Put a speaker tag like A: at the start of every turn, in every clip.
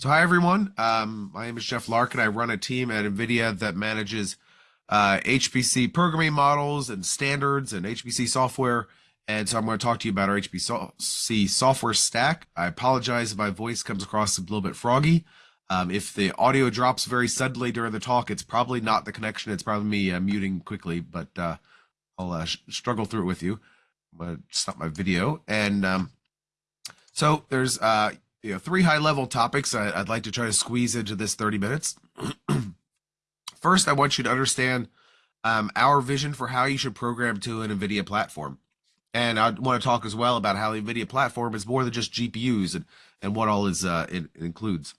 A: So hi everyone, um, my name is Jeff Larkin. I run a team at NVIDIA that manages uh, HPC programming models and standards and HPC software. And so I'm going to talk to you about our HPC software stack. I apologize if my voice comes across a little bit froggy. Um, if the audio drops very suddenly during the talk, it's probably not the connection. It's probably me uh, muting quickly, but uh, I'll uh, struggle through it with you. I'm going to stop my video. And um, so there's uh, you know, three high level topics I, would like to try to squeeze into this 30 minutes. First, I want you to understand um, our vision for how you should program to an NVIDIA platform. And I want to talk as well about how the NVIDIA platform is more than just GPUs and, and what all is uh, it, it includes.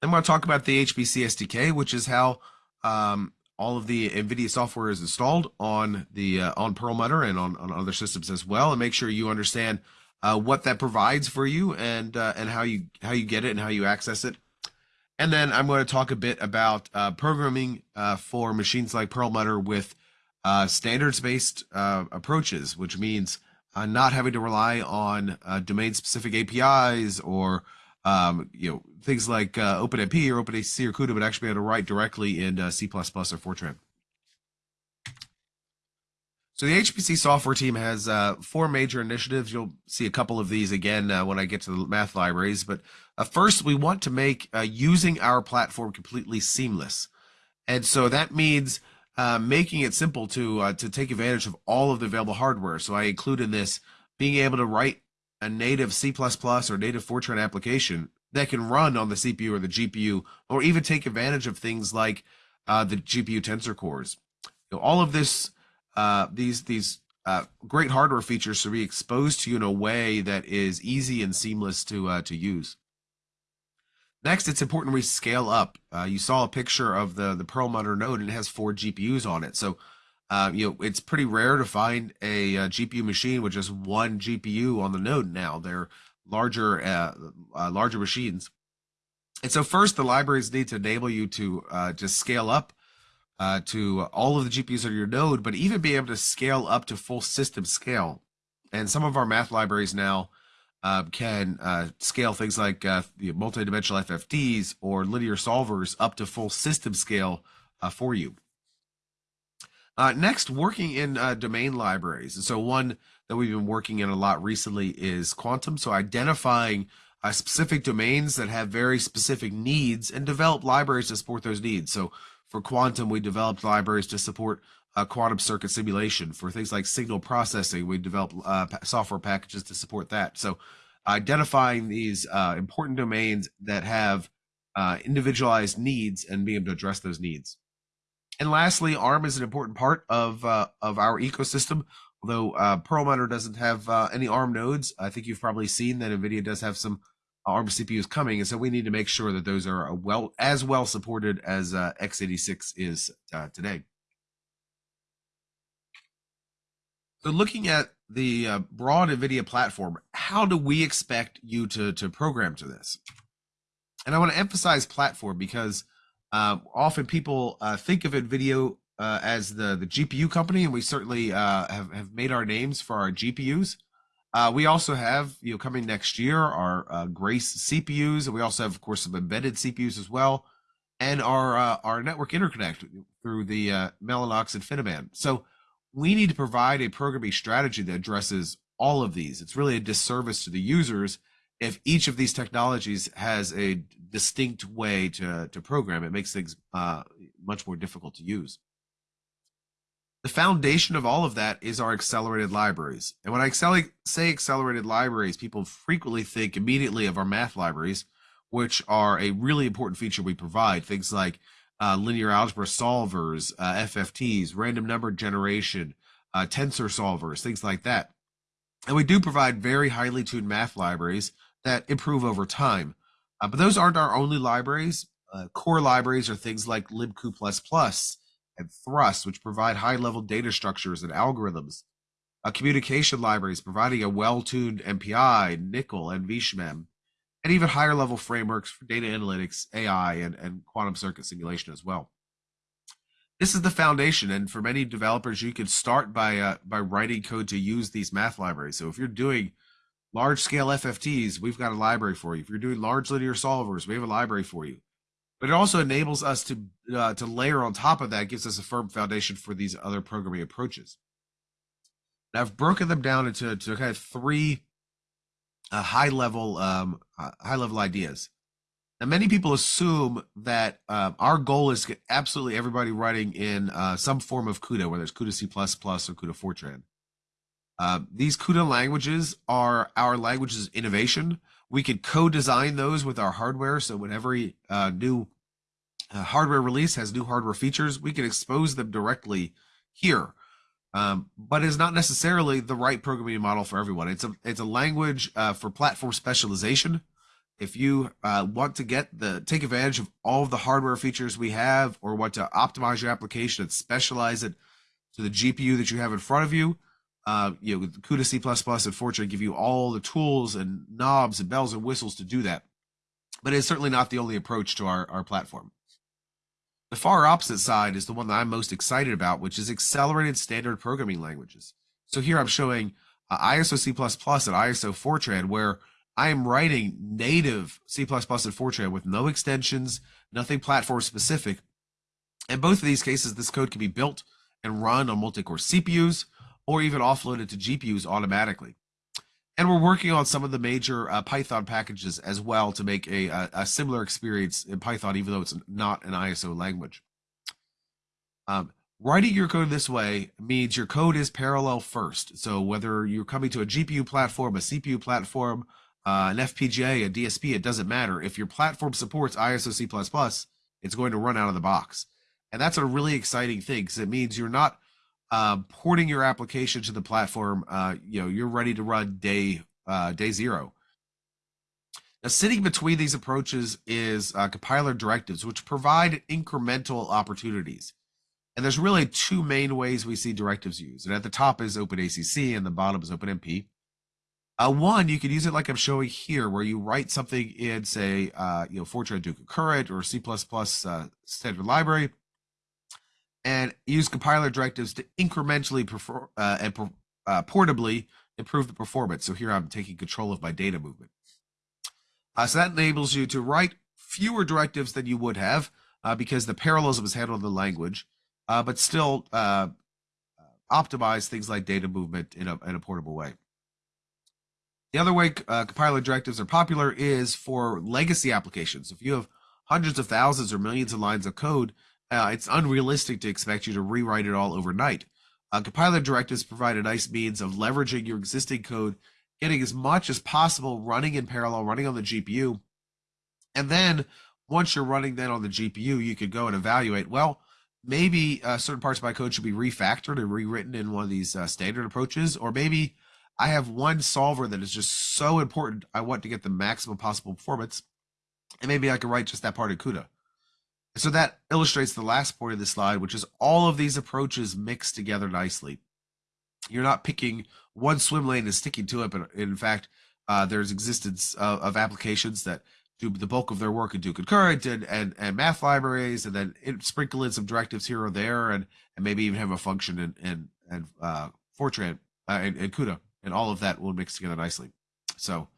A: Then I want to talk about the HPC SDK, which is how um, all of the NVIDIA software is installed on the uh, on Perlmutter and on, on other systems as well, and make sure you understand uh, what that provides for you and uh, and how you how you get it and how you access it. And then I'm going to talk a bit about uh, programming uh, for machines like Perlmutter with uh, standards-based uh, approaches, which means not having to rely on domain-specific APIs or um, you know things like OpenMP or OpenACC or CUDA, but actually be able to write directly in C++ or Fortran. So the HPC software team has uh, four major initiatives. You'll see a couple of these again uh, when I get to the math libraries. But uh, first, we want to make uh, using our platform completely seamless. And so that means uh, making it simple to uh, to take advantage of all of the available hardware. So I include in this being able to write a native C++ or native Fortran application that can run on the CPU or the GPU, or even take advantage of things like the GPU tensor cores. You know, all of this uh, these these uh, great hardware features to be exposed to you in a way that is easy and seamless to uh, to use. Next, it's important we scale up. Uh, you saw a picture of the the Perlmutter node, and it has four GPUs on it. So, uh, you know, it's pretty rare to find a, a, GPU machine with just one GPU on the node. Now they're larger uh, larger machines, and so first the libraries need to enable you to just scale up uh, to all of the GPUs on your node, but even be able to scale up to full system scale. And some of our math libraries now uh, can uh, scale things like uh, the multidimensional FFTs or linear solvers up to full system scale uh, for you. Uh, next, working in domain libraries. And so one that we've been working in a lot recently is quantum. So identifying specific domains that have very specific needs and develop libraries to support those needs. So for quantum, we developed libraries to support uh, quantum circuit simulation. For things like signal processing, we developed uh, software packages to support that. So identifying these uh, important domains that have uh, individualized needs and being able to address those needs. And lastly, ARM is an important part of uh, of our ecosystem. Although uh, Perlmutter doesn't have any ARM nodes, I think you've probably seen that NVIDIA does have some ARM CPUs coming, and so we need to make sure that those are well as well supported as uh, x86 is uh, today. So, looking at the uh, broad NVIDIA platform, how do we expect you to to program to this? And I want to emphasize platform because uh, often people uh, think of NVIDIA uh, as the the GPU company, and we certainly have have made our names for our GPUs. Uh, we also have, you know, coming next year, our uh, Grace CPUs, and we also have, of course, some embedded CPUs as well, and our uh, our network interconnect through the uh, Mellanox InfiniBand. So we need to provide a programming strategy that addresses all of these. It's really a disservice to the users if each of these technologies has a distinct way to to program. It makes things uh, much more difficult to use. The foundation of all of that is our accelerated libraries. And when I say accelerated libraries, people frequently think immediately of our math libraries, which are a really important feature we provide. Things like uh, linear algebra solvers, uh, FFTs, random number generation, uh, tensor solvers, things like that. And we do provide very highly tuned math libraries that improve over time. Uh, but those aren't our only libraries. Uh, core libraries are things like libcu++, and Thrust, which provide high level data structures and algorithms. A communication libraries providing a well tuned MPI, NCCL, and NVSHMEM, and even higher level frameworks for data analytics, AI, and, and quantum circuit simulation as well. This is the foundation, and for many developers, you can start by uh, by writing code to use these math libraries. So if you're doing large scale FFTs, we've got a library for you. If you're doing large linear solvers, we have a library for you. But it also enables us to uh, to layer on top of that, gives us a firm foundation for these other programming approaches. I've broken them down into to kind of three uh, high level um, high level ideas. Now, many people assume that uh, our goal is to get absolutely everybody writing in uh, some form of CUDA, whether it's CUDA C++ or CUDA Fortran. Uh, these CUDA languages are our languages innovation. We can co-design those with our hardware. So when every uh, new uh, hardware release has new hardware features, we can expose them directly here. Um, but it's not necessarily the right programming model for everyone. It's a it's a language uh, for platform specialization if you uh, want to get the take advantage of all of the hardware features we have or want to optimize your application and specialize it to the GPU that you have in front of you, uh, you know, with CUDA C++ and Fortran give you all the tools and knobs and bells and whistles to do that. But it's certainly not the only approach to our, our platform. The far opposite side is the one that I'm most excited about, which is accelerated standard programming languages. So here I'm showing uh, ISO C++ and ISO Fortran, where I am writing native C++ and Fortran with no extensions, nothing platform specific. In both of these cases, this code can be built and run on multi-core CPUs or even offloaded to GPUs automatically. And we're working on some of the major uh, Python packages as well to make a, a, a, similar experience in Python, even though it's not an ISO language. Um, writing your code this way means your code is parallel first. So whether you're coming to a GPU platform, a CPU platform, uh, an FPGA, a DSP, it doesn't matter. If your platform supports ISO C++, it's going to run out of the box. And that's a really exciting thing because it means you're not uh, porting your application to the platform. Uh, you know, you're ready to run day uh, day zero. Now, sitting between these approaches is uh, compiler directives, which provide incremental opportunities. And there's really two main ways we see directives used. And at the top is OpenACC and the bottom is OpenMP. Uh, one, you could use it like I'm showing here, where you write something in, say, uh, you know, Fortran do concurrent or C++ uh, standard library, and use compiler directives to incrementally prefer, uh, and uh, portably improve the performance. So here I'm taking control of my data movement. Uh, so that enables you to write fewer directives than you would have uh, because the parallelism is handled in the language, uh, but still uh, optimize things like data movement in a, in a portable way. The other way compiler directives are popular is for legacy applications. If you have hundreds of thousands or millions of lines of code, uh, it's unrealistic to expect you to rewrite it all overnight. Uh, compiler directives provide a nice means of leveraging your existing code, getting as much as possible running in parallel, running on the GPU. And then once you're running that on the GPU, you could go and evaluate, well, maybe uh, certain parts of my code should be refactored and rewritten in one of these uh, standard approaches, or maybe I have one solver that is just so important. I want to get the maximum possible performance. And maybe I can write just that part of CUDA. So that illustrates the last point of the slide, which is all of these approaches mixed together nicely. You're not picking one swim lane and sticking to it, but in fact, uh, there's existence of, of, applications that do the bulk of their work and do concurrent and, and, and math libraries, and then sprinkle in some directives here or there, and, and maybe even have a function in, in, in uh, Fortran uh, and, and CUDA and all of that will mix together nicely. So,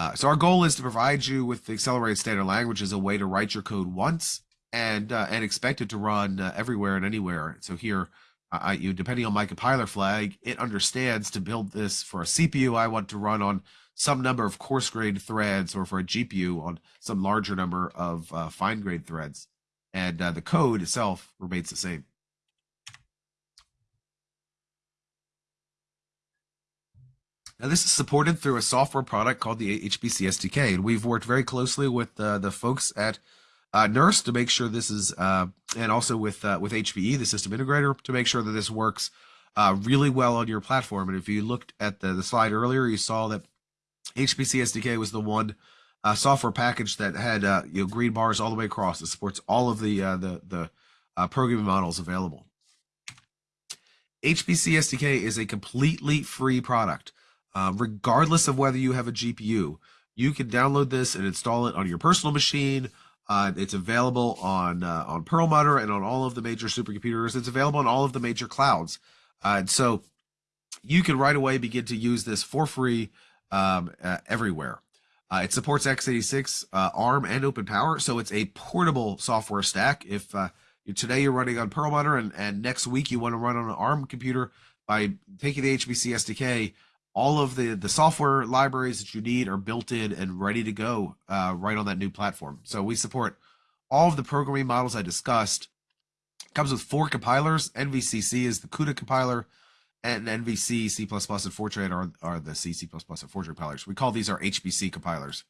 A: uh, so our goal is to provide you with the accelerated standard language as a way to write your code once and uh, and expect it to run uh, everywhere and anywhere. So here, I, you depending on my compiler flag, it understands to build this for a CPU. I want to run on some number of coarse grade threads, or for a GPU on some larger number of uh, fine grade threads, and uh, the code itself remains the same. Now, this is supported through a software product called the HPC SDK, and we've worked very closely with uh, the folks at uh, NERSC to make sure this is, uh, and also with uh, with HPE, the system integrator, to make sure that this works uh, really well on your platform. And if you looked at the, the slide earlier, you saw that HPC SDK was the one uh, software package that had you know green bars all the way across. It supports all of the the the programming models available. HPC SDK is a completely free product. Uh, regardless of whether you have a GPU. You can download this and install it on your personal machine. Uh, it's available on uh, on Perlmutter and on all of the major supercomputers. It's available on all of the major clouds. Uh, and so you can right away begin to use this for free um, uh, everywhere. It supports x86, uh, ARM, and Open Power, so it's a portable software stack. If today you're running on Perlmutter and, and next week you want to run on an ARM computer by taking the HPC SDK, all of the the software libraries that you need are built in and ready to go uh, right on that new platform. So we support all of the programming models I discussed. It comes with four compilers. NVCC is the CUDA compiler, and NVC, C++, and Fortran are, are the C, C++, and Fortran compilers. We call these our HPC compilers.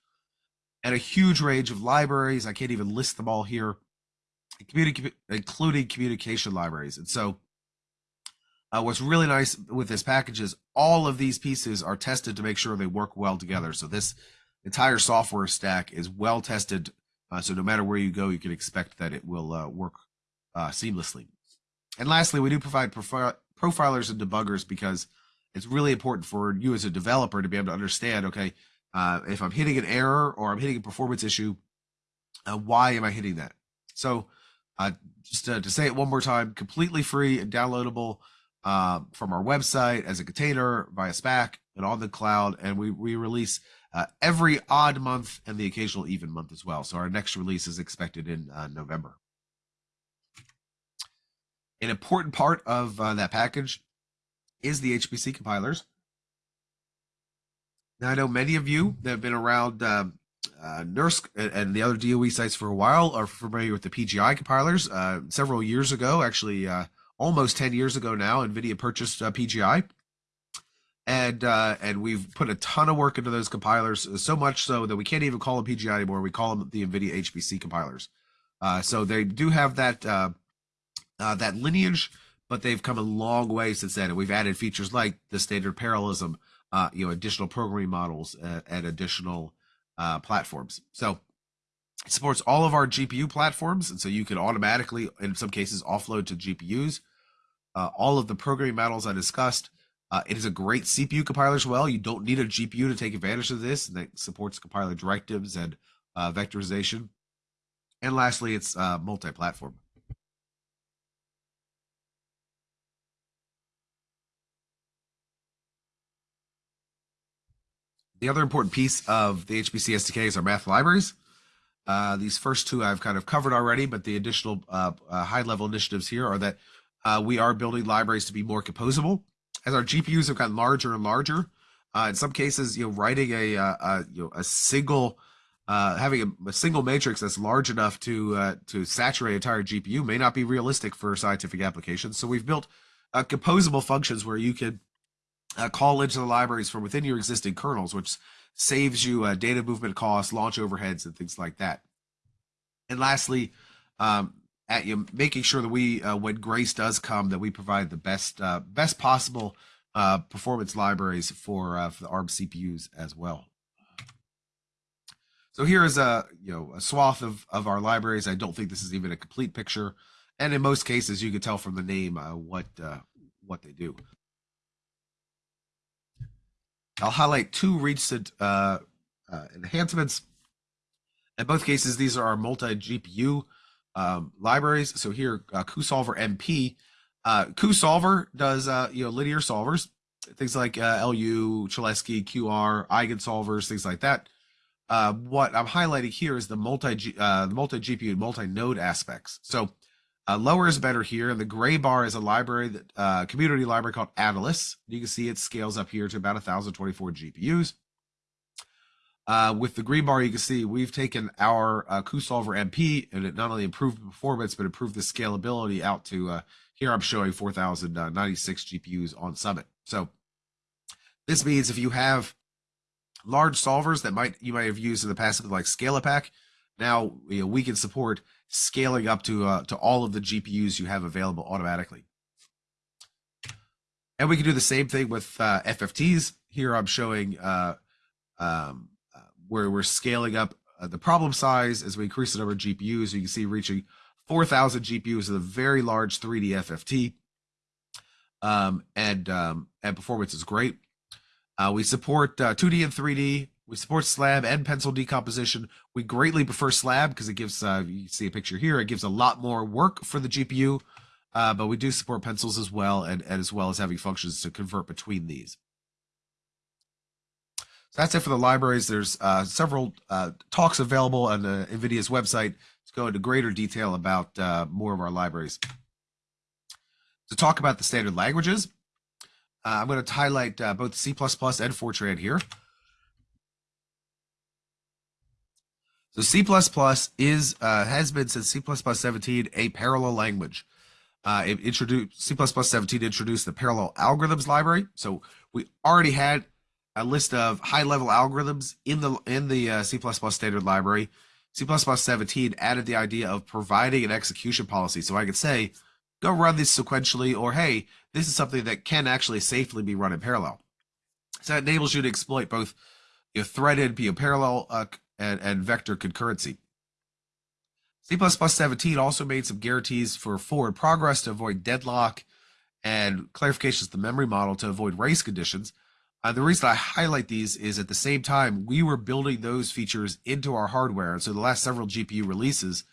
A: And a huge range of libraries. I can't even list them all here, including communication libraries. And so uh, what's really nice with this package is all of these pieces are tested to make sure they work well together. So this entire software stack is well tested. Uh, so no matter where you go, you can expect that it will uh, work uh, seamlessly. And lastly, we do provide profi profilers and debuggers because it's really important for you as a developer to be able to understand, okay, uh, if I'm hitting an error or I'm hitting a performance issue, uh, why am I hitting that? So just to, to say it one more time, completely free and downloadable uh, from our website as a container via Spack and on the cloud. And we, we release uh, every odd month and the occasional even month as well. So our next release is expected in uh, November. An important part of uh, that package is the HPC compilers. Now, I know many of you that have been around um, uh, NERSC and the other DOE sites for a while are familiar with the PGI compilers. Uh, several years ago, actually, uh, almost 10 years ago now, NVIDIA purchased uh, PGI. And uh, and we've put a ton of work into those compilers, uh, so much so that we can't even call them PGI anymore. We call them the NVIDIA HPC compilers. Uh, so they do have that uh, uh, that lineage, but they've come a long way since then. And we've added features like the standard parallelism, you know, additional programming models, and additional platforms. So it supports all of our GPU platforms, and so you can automatically, in some cases, offload to GPUs uh, all of the programming models I discussed. Uh, it is a great CPU compiler as well. You don't need a GPU to take advantage of this, and it supports compiler directives and uh, vectorization. And lastly, it's uh, multi-platform. The other important piece of the HPC SDK is our math libraries. Uh, these first two I've kind of covered already, but the additional uh, high-level initiatives here are that uh, we are building libraries to be more composable. As our GPUs have gotten larger and larger, uh, in some cases, you know, writing a, a, uh, a you know a single uh, having a, a, single matrix that's large enough to uh, to saturate entire GPU may not be realistic for scientific applications. So we've built uh, composable functions where you can uh, call into the libraries from within your existing kernels, which saves you uh, data movement costs, launch overheads, and things like that. And lastly, um, at you making sure that we uh, when grace does come that we provide the best uh, best possible uh, performance libraries for, uh, for the arm cpus as well. So here is a you know a swath of of our libraries. I don't think this is even a complete picture. And in most cases you can tell from the name uh, what uh, what they do. I'll highlight two recent enhancements. In both cases these are our multi um, libraries. So here, uh, cuSolver MP. Uh, cuSolver does uh, you know linear solvers, things like uh, LU, Cholesky, QR, eigensolvers, things like that. Uh, what I'm highlighting here is the multi uh, multi GPU multi node aspects. So uh, lower is better here, and the gray bar is a library that uh, community library called Atlas. You can see it scales up here to about 1,024 GPUs. Uh, with the green bar, you can see we've taken our uh, cuSolver MP and it not only improved performance, but improved the scalability out to uh, here I'm showing 4,096 GPUs on Summit. So this means if you have large solvers that might you might have used in the past, like ScaLAPACK, now you know, we can support scaling up to uh, to all of the GPUs you have available automatically. And we can do the same thing with uh, FFTs. Here I'm showing uh, um, where we're scaling up uh, the problem size as we increase the number of GPUs. You can see reaching 4,000 GPUs is a very large 3D FFT. Um, and um, and performance is great. Uh, we support uh, 2D and 3D. We support slab and pencil decomposition. We greatly prefer slab because it gives, uh, you see a picture here, it gives a lot more work for the GPU, uh, but we do support pencils as well, and, and as well as having functions to convert between these. So that's it for the libraries. There's uh, several uh, talks available on the NVIDIA's website to go into greater detail about uh, more of our libraries. To talk about the standard languages, uh, I'm going to highlight uh, both C++ and Fortran here. So C++ is has been since C++ 17 a parallel language. it introduced C++ 17 introduced the parallel algorithms library. So we already had a list of high level algorithms in the in the uh, C++ standard library. C++ 17 added the idea of providing an execution policy. So I could say, go run this sequentially, or hey, this is something that can actually safely be run in parallel. So it enables you to exploit both your threaded, you know, parallel, uh, and, and vector concurrency. C++ 17 also made some guarantees for forward progress to avoid deadlock and clarifications of the memory model to avoid race conditions. Uh, the reason I highlight these is at the same time we were building those features into our hardware. And so the last several GPU releases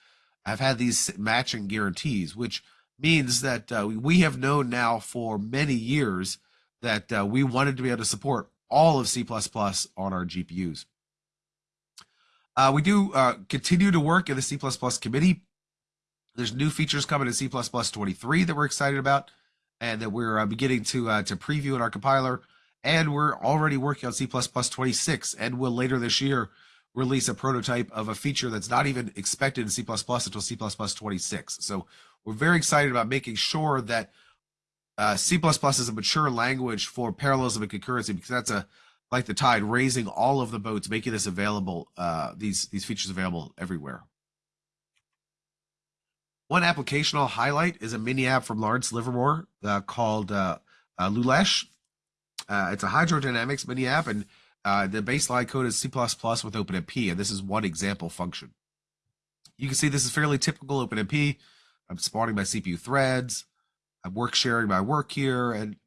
A: have had these matching guarantees, which means that uh, we have known now for many years that uh, we wanted to be able to support all of C++ on our GPUs. Uh, we do uh, continue to work in the C++ committee. There's new features coming in C++ 23 that we're excited about and that we're uh, beginning to to preview in our compiler and we're already working on C++ 26 and will later this year release a prototype of a feature that's not even expected in C++ until C++ 26. So we're very excited about making sure that uh, C++ is a mature language for parallelism and concurrency because that's a like the tide raising all of the boats, making this available, uh, these these features available everywhere. One application I'll highlight is a mini app from Lawrence Livermore uh, called uh, uh, Lulesh. Uh, it's a hydrodynamics mini app, and uh, the baseline code is C++ with OpenMP, and this is one example function. You can see this is fairly typical OpenMP. I'm spawning my CPU threads. I'm work sharing my work here, and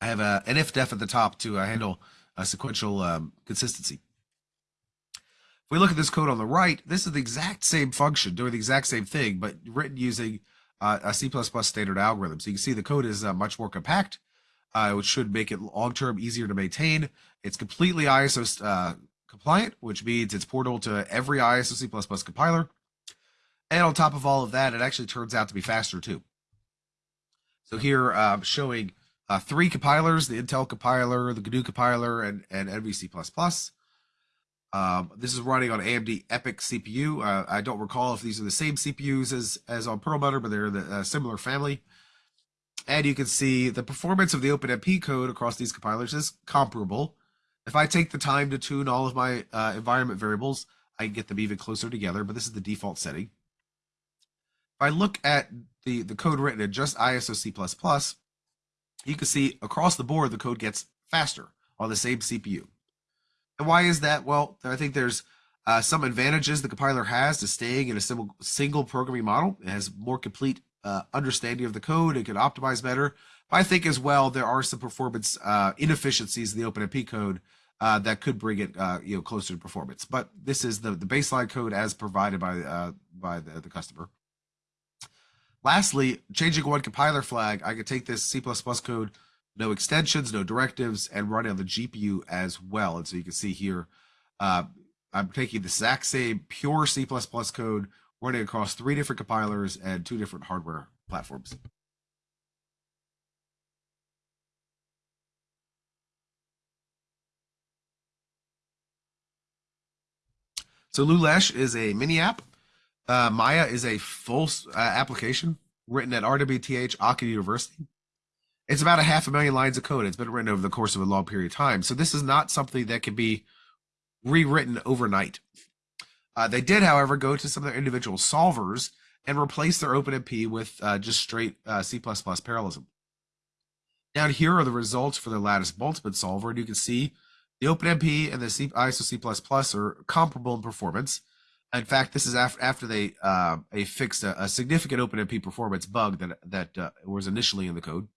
A: I have an if def at the top to uh, handle a sequential um, consistency. If we look at this code on the right, this is the exact same function doing the exact same thing, but written using uh, a C++ standard algorithm. So you can see the code is uh, much more compact, uh, which should make it long-term easier to maintain. It's completely ISO uh, compliant, which means it's portable to every ISO C++ compiler. And on top of all of that, it actually turns out to be faster too. So here I'm showing uh, three compilers, the Intel compiler, the GNU compiler, and, and NVC++. Um, this is running on AMD EPYC CPU. Uh, I don't recall if these are the same CPUs as, as on Perlmutter, but they're the uh, similar family. And you can see the performance of the OpenMP code across these compilers is comparable. If I take the time to tune all of my uh, environment variables, I can get them even closer together, but this is the default setting. If I look at the, the code written in just ISO C++, you can see across the board, the code gets faster on the same CPU. And why is that? Well, I think there's uh, some advantages the compiler has to staying in a single, single programming model. It has more complete uh, understanding of the code. It can optimize better. But I think as well, there are some performance uh, inefficiencies in the OpenMP code uh, that could bring it uh, you know closer to performance. But this is the, the baseline code as provided by uh, by the, the customer. Lastly, changing one compiler flag, I could take this C++ code no extensions, no directives, and running on the GPU as well. And so you can see here, uh, I'm taking the exact same pure C++ code, running across three different compilers and two different hardware platforms. So Lulesh is a mini app. Uh, Maya is a full uh, application written at RWTH Aachen University. It's about a half a million lines of code. It's been written over the course of a long period of time. So this is not something that can be rewritten overnight. Uh, they did, however, go to some of their individual solvers and replace their OpenMP with uh, just straight uh, C++ parallelism. Down here are the results for the lattice multiplet solver, and you can see the OpenMP and the C ISO C++ are comparable in performance. In fact, this is after after they uh, they fixed a, a, significant OpenMP performance bug that that uh, was initially in the code.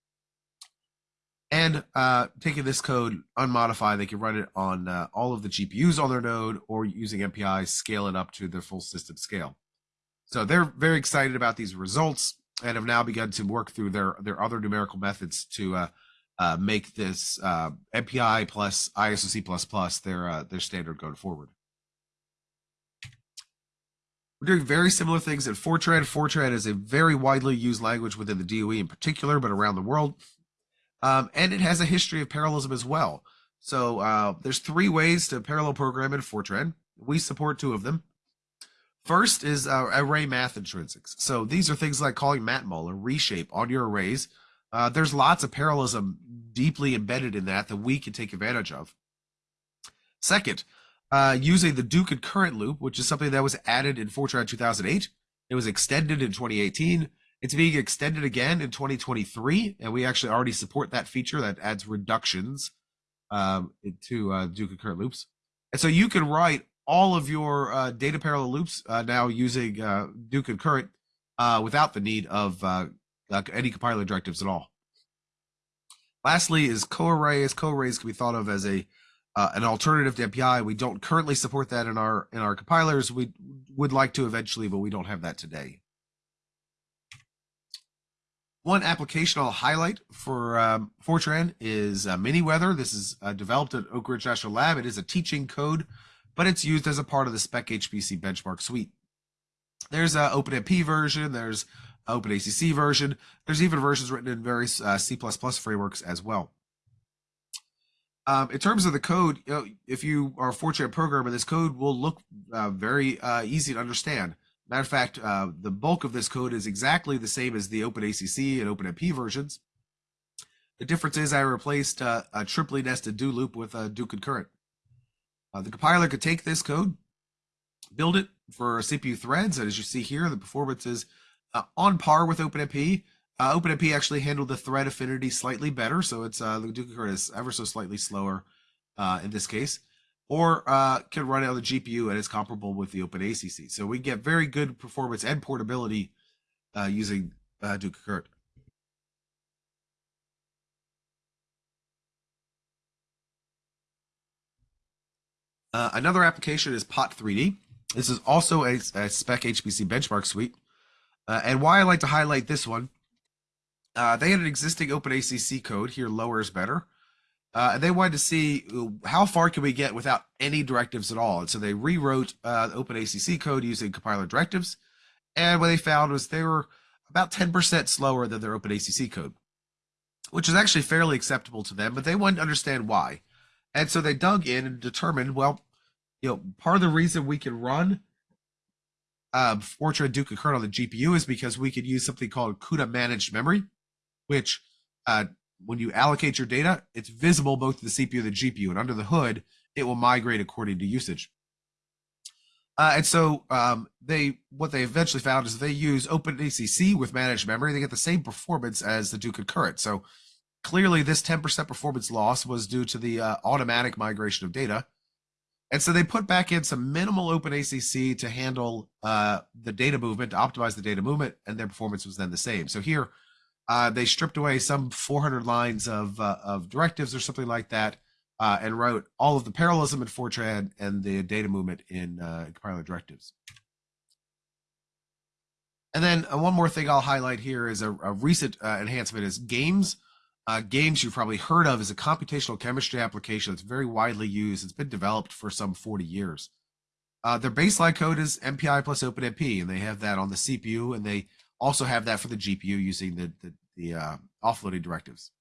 A: And uh, taking this code unmodified, they can run it on uh, all of the GPUs on their node or using MPI, scale it up to their full system scale. So they're very excited about these results and have now begun to work through their, their other numerical methods to uh, uh, make this uh, MPI plus ISOC++ their uh, their standard going forward. We're doing very similar things in Fortran. Fortran is a very widely used language within the DOE in particular, but around the world. Um, and it has a history of parallelism as well. So uh, there's three ways to parallel program in Fortran. We support two of them. First is uh, array math intrinsics. So these are things like calling matmul or reshape on your arrays. Uh, there's lots of parallelism deeply embedded in that that we can take advantage of. Second, uh, using the do concurrent loop, which is something that was added in Fortran 2008. It was extended in 2018. It's being extended again in 2023, and we actually already support that feature that adds reductions um, to uh, do concurrent loops. And so you can write all of your uh, data parallel loops uh, now using uh, do concurrent uh, without the need of uh, any compiler directives at all. Lastly is coarrays. Coarrays can be thought of as a an alternative to MPI. We don't currently support that in our in our compilers. We would like to eventually, but we don't have that today. One application I'll highlight for um, Fortran is uh, Miniweather. This is uh, developed at Oak Ridge National Lab. It is a teaching code, but it's used as a part of the Spec HPC benchmark suite. There's an OpenMP version. There's OpenACC version. There's even versions written in various uh, C++ frameworks as well. Um, in terms of the code, you know, if you are a Fortran programmer, this code will look uh, very uh, easy to understand. Matter of fact, uh, the bulk of this code is exactly the same as the OpenACC and OpenMP versions. The difference is I replaced uh, a triply nested do loop with a do concurrent. Uh, the compiler could take this code, build it for CPU threads, and as you see here, the performance is uh, on par with OpenMP. Uh, OpenMP actually handled the thread affinity slightly better, so it's uh, the do concurrent is ever so slightly slower in this case or uh, can run it on the GPU and is comparable with the OpenACC. So we get very good performance and portability uh, using uh, do concurrent. Uh, another application is Pot3D. This is also a, a spec HPC benchmark suite. Uh, and why I like to highlight this one, uh, they had an existing OpenACC code. Here, lower is better. Uh, they wanted to see uh, how far can we get without any directives at all. And so they rewrote uh, OpenACC code using compiler directives. And what they found was they were about 10% slower than their OpenACC code, which is actually fairly acceptable to them, but they wanted to understand why. And so they dug in and determined, well, you know, part of the reason we can run um, Fortran do concurrent on the GPU is because we could use something called CUDA managed memory, which uh, when you allocate your data, it's visible both to the CPU and the GPU, and under the hood, it will migrate according to usage. Uh, and so um, they what they eventually found is they use OpenACC with managed memory. They get the same performance as the do concurrent. So clearly, this 10% performance loss was due to the uh, automatic migration of data. And so they put back in some minimal OpenACC to handle uh, the data movement, to optimize the data movement, and their performance was then the same. So here, uh, they stripped away some 400 lines of, uh, of directives or something like that uh, and wrote all of the parallelism in Fortran and the data movement in uh, compiler directives. And then uh, one more thing I'll highlight here is a, a recent uh, enhancement is GAMESS. GAMESS you've probably heard of is a computational chemistry application that's very widely used. It's been developed for some 40 years. their baseline code is MPI plus OpenMP, and they have that on the CPU, and they also have that for the GPU using the, the, the uh, offloading directives.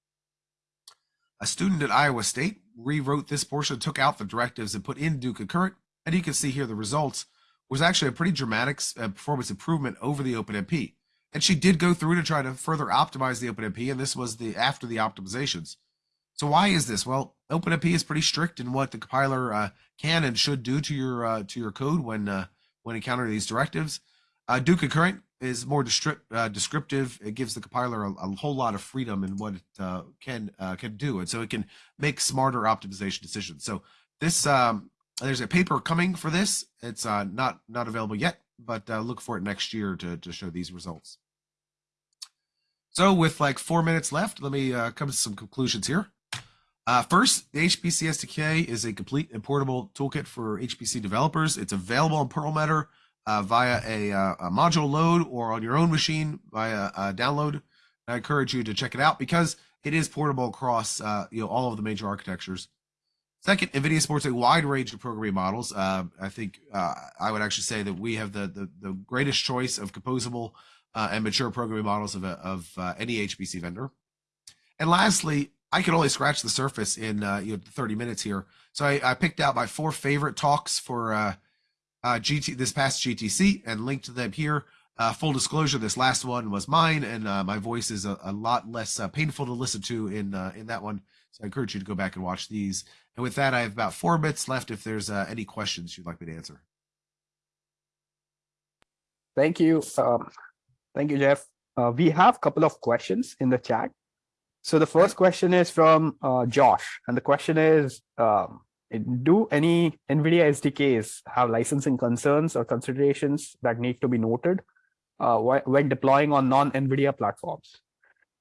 A: A student at Iowa State rewrote this portion, took out the directives and put in do concurrent. And you can see here the results was actually a pretty dramatic uh, performance improvement over the OpenMP. And she did go through to try to further optimize the OpenMP, and this was the after the optimizations. So why is this? Well, OpenMP is pretty strict in what the compiler uh, can and should do to your uh, to your code when uh, when encountering these directives. Uh, do concurrent is more uh, descriptive. It gives the compiler a, a, whole lot of freedom in what it uh, can uh, can do, and so it can make smarter optimization decisions. So this um, there's a paper coming for this. It's uh, not not available yet, but uh, look for it next year to to show these results. So with like four minutes left, let me uh, come to some conclusions here. first, the HPC SDK is a complete and portable toolkit for HPC developers. It's available on Perlmutter uh, via a, uh, a, module load or on your own machine via a download. I encourage you to check it out because it is portable across uh, you know all of the major architectures. Second, NVIDIA supports a wide range of programming models. Uh, I think uh, I would actually say that we have the the, the greatest choice of composable uh, and mature programming models of, of any HPC vendor. And lastly, I can only scratch the surface in you know 30 minutes here. So I, I, picked out my four favorite talks for uh, GT this past GTC and linked to them here. full disclosure: this last one was mine, and my voice is a, a lot less painful to listen to in in that one. So I encourage you to go back and watch these. And with that, I have about four bits left if there's uh, any questions you'd like me to answer.
B: Thank you. Um, thank you, Jeff. Uh, we have a couple of questions in the chat. So the first question is from uh, Josh. And the question is, um, do any NVIDIA SDKs have licensing concerns or considerations that need to be noted uh, when deploying on non-NVIDIA platforms?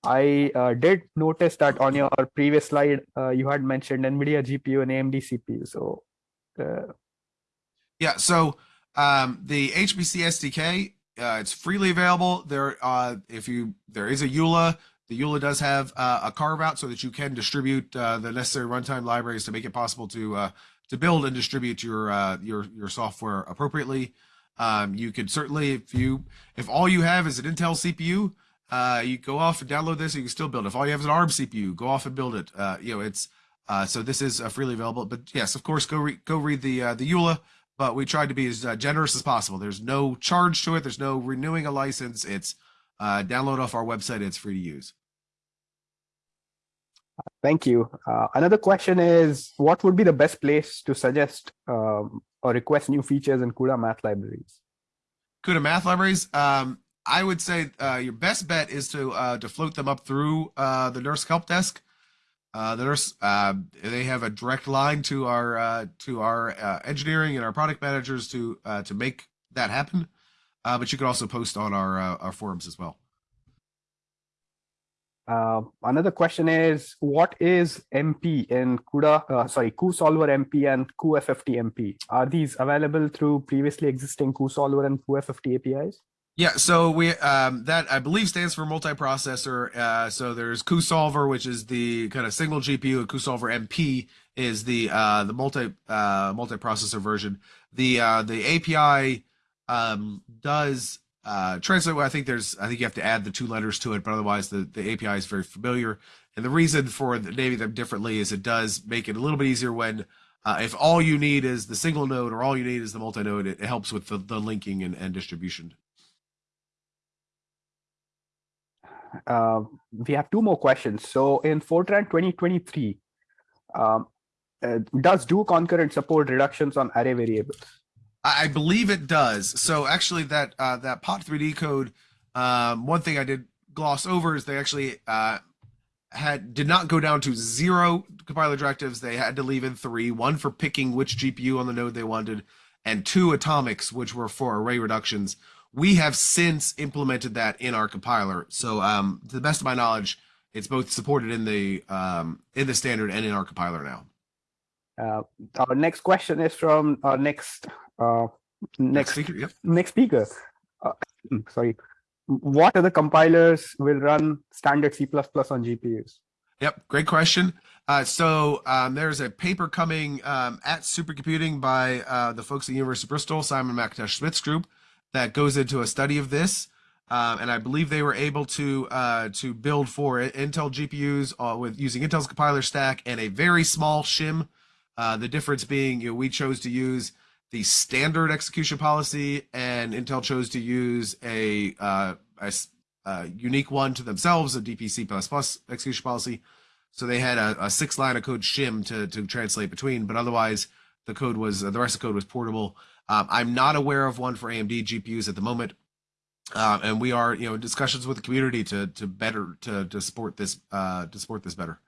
B: I uh, did notice that on your previous slide, uh, you had mentioned NVIDIA GPU and AMD CPU. So, uh...
A: yeah. So um, the HPC SDK, uh, it's freely available. There, uh, if you there is a EULA. The EULA does have uh, a carve out so that you can distribute the necessary runtime libraries to make it possible to to build and distribute your your your software appropriately. Um, you could certainly, if you if all you have is an Intel CPU, uh, you go off and download this, and you can still build it. If all you have is an ARM CPU, go off and build it. Uh, you know, it's uh, so this is uh, freely available. But yes, of course, go read go read the uh, the EULA. But we tried to be as uh, generous as possible. There's no charge to it. There's no renewing a license. It's uh, download off our website. It's free to use.
B: Thank you. Uh, another question is, what would be the best place to suggest um, or request new features in CUDA math libraries?
A: CUDA math libraries. Um, I would say uh, your best bet is to uh, to float them up through uh, the NERSC help desk. Uh, the NERSC uh, they have a direct line to our uh, to our engineering and our product managers to to make that happen. but you can also post on our our forums as well.
B: Another question is, what is MP in CUDA, sorry, cuSolver MP and cuFFT MP? Are these available through previously existing cuSolver and cuFFT APIs?
A: Yeah, so we um, that I believe stands for multiprocessor. Uh, so there's cuSolver, which is the kind of single GPU, and cuSolver MP is the uh, the multi uh, multiprocessor version. The uh, the API um, does uh, translate. Well, I think there's I think you have to add the two letters to it, but otherwise the the API is very familiar. And the reason for naming them differently is it does make it a little bit easier when uh, if all you need is the single node or all you need is the multi node, it, it helps with the, the linking and, and distribution.
B: uh, we have two more questions. So in Fortran 2023, um, uh, does do concurrent support reductions on array variables?
A: I believe it does. So actually, that uh, that Pot3D code, um, one thing I did gloss over is they actually uh, had did not go down to zero compiler directives. They had to leave in three: one for picking which GPU on the node they wanted, and two atomics, which were for array reductions. We have since implemented that in our compiler. So um, to the best of my knowledge, it's both supported in the um, in the standard and in our compiler now.
B: Uh, our next question is from our next uh, next next speaker. Next. Uh, sorry, what other compilers will run standard C++ on GPUs?
A: Yep, great question. Uh, so um, there's a paper coming um, at supercomputing by uh, the folks at the University of Bristol, Simon McIntosh Smith's group, that goes into a study of this. Um, and I believe they were able to uh, to build for Intel GPUs uh, with using Intel's compiler stack and a very small shim. Uh, the difference being, you know, we chose to use the standard execution policy, and Intel chose to use a, uh, a, a unique one to themselves, a DPC++ execution policy. So they had a, a six line of code shim to to translate between, but otherwise the code was the rest of the code was portable. Um, I'm not aware of one for AMD GPUs at the moment. Uh, and we are, you know, discussions with the community to to better to to support this uh, to support this better.